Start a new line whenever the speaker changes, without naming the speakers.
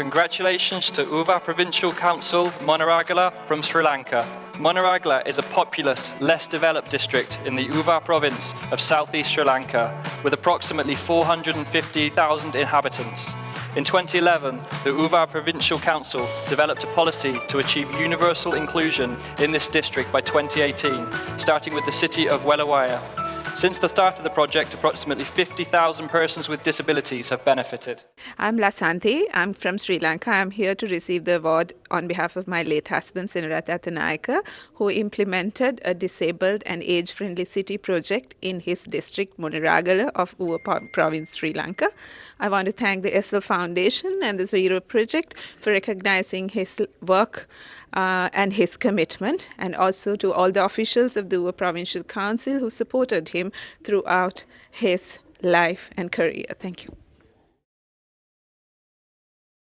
Congratulations to Uva Provincial Council, Monaragala from Sri Lanka. Monaragala is a populous, less developed district in the Uva province of southeast Sri Lanka with approximately 450,000 inhabitants. In 2011, the Uva Provincial Council developed a policy to achieve universal inclusion in this district by 2018, starting with the city of Wellawaya. Since the start of the project, approximately 50,000 persons with disabilities have benefited.
I'm Lasanthi. I'm from Sri Lanka. I'm here to receive the award on behalf of my late husband, Sinaratha Attanayake, who implemented a disabled and age-friendly city project in his district, Monaragala of Uva province, Sri Lanka. I want to thank the Essl Foundation and the Zero Project for recognizing his work uh, and his commitment, and also to all the officials of the Uva Provincial Council who supported him throughout his life and career. Thank you.